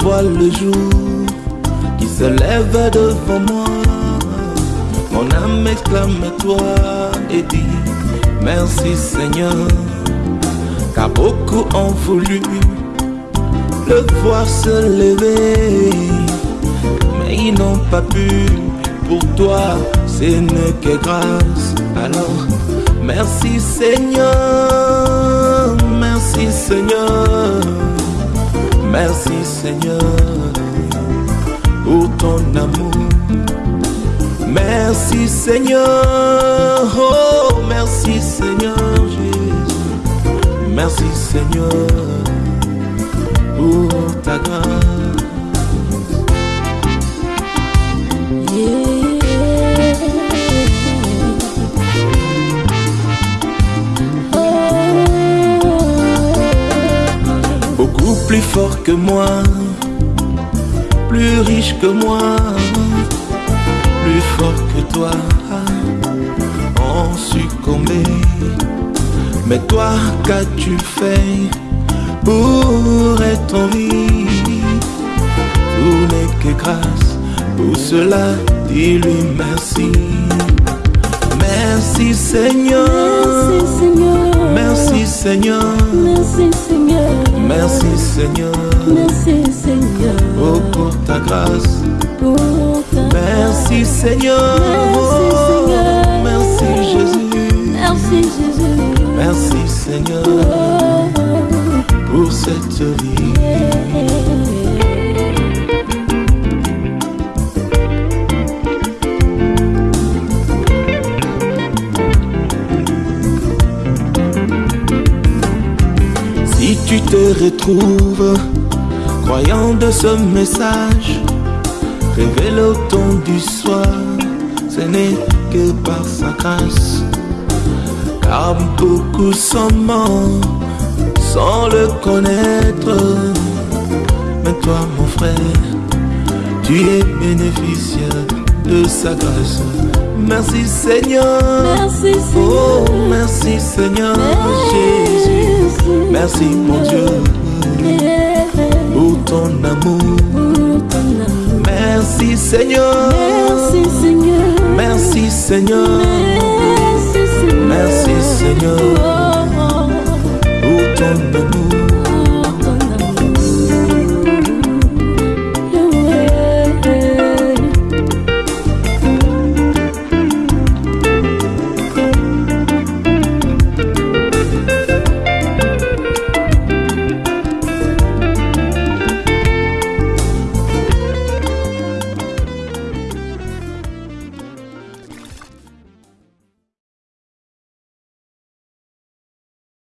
Vois le jour qui se lève devant moi, mon âme exclame toi et dit Merci Seigneur, car beaucoup ont voulu le voir se lever, mais ils n'ont pas pu. Pour toi, ce n'est que grâce. Alors, merci Seigneur, merci Seigneur, merci Seigneur pour ton amour. Merci Seigneur, oh merci Seigneur Jésus, merci Seigneur plus fort que moi, plus riche que moi, plus fort que toi, ont succombé. Mais toi, qu'as-tu fait pour être en vie? Tout n'est que grâce, pour cela, dis-lui merci. Merci Seigneur, Merci Seigneur, merci Seigneur, merci Seigneur, merci Seigneur, merci Seigneur, oh pour ta grâce. pour ta Merci Seigneur, Merci, Seigneur. Oh, merci Jésus, Merci Jésus, merci Seigneur. Oh, pour cette vie. Tu te retrouves croyant de ce message, révèle au ton du soir, ce n'est que par sa grâce. Car beaucoup sont morts sans le connaître. Mais toi, mon frère, tu es bénéficiaire de sa grâce. Merci Seigneur. merci Oh, Seigneur, merci Seigneur Jésus. Merci mon Dieu pour ton amour. pour ton amour. Merci Seigneur. Merci Seigneur, Merci Seigneur. merci Seigneur, Merci Seigneur oh, oh, pour ton amour.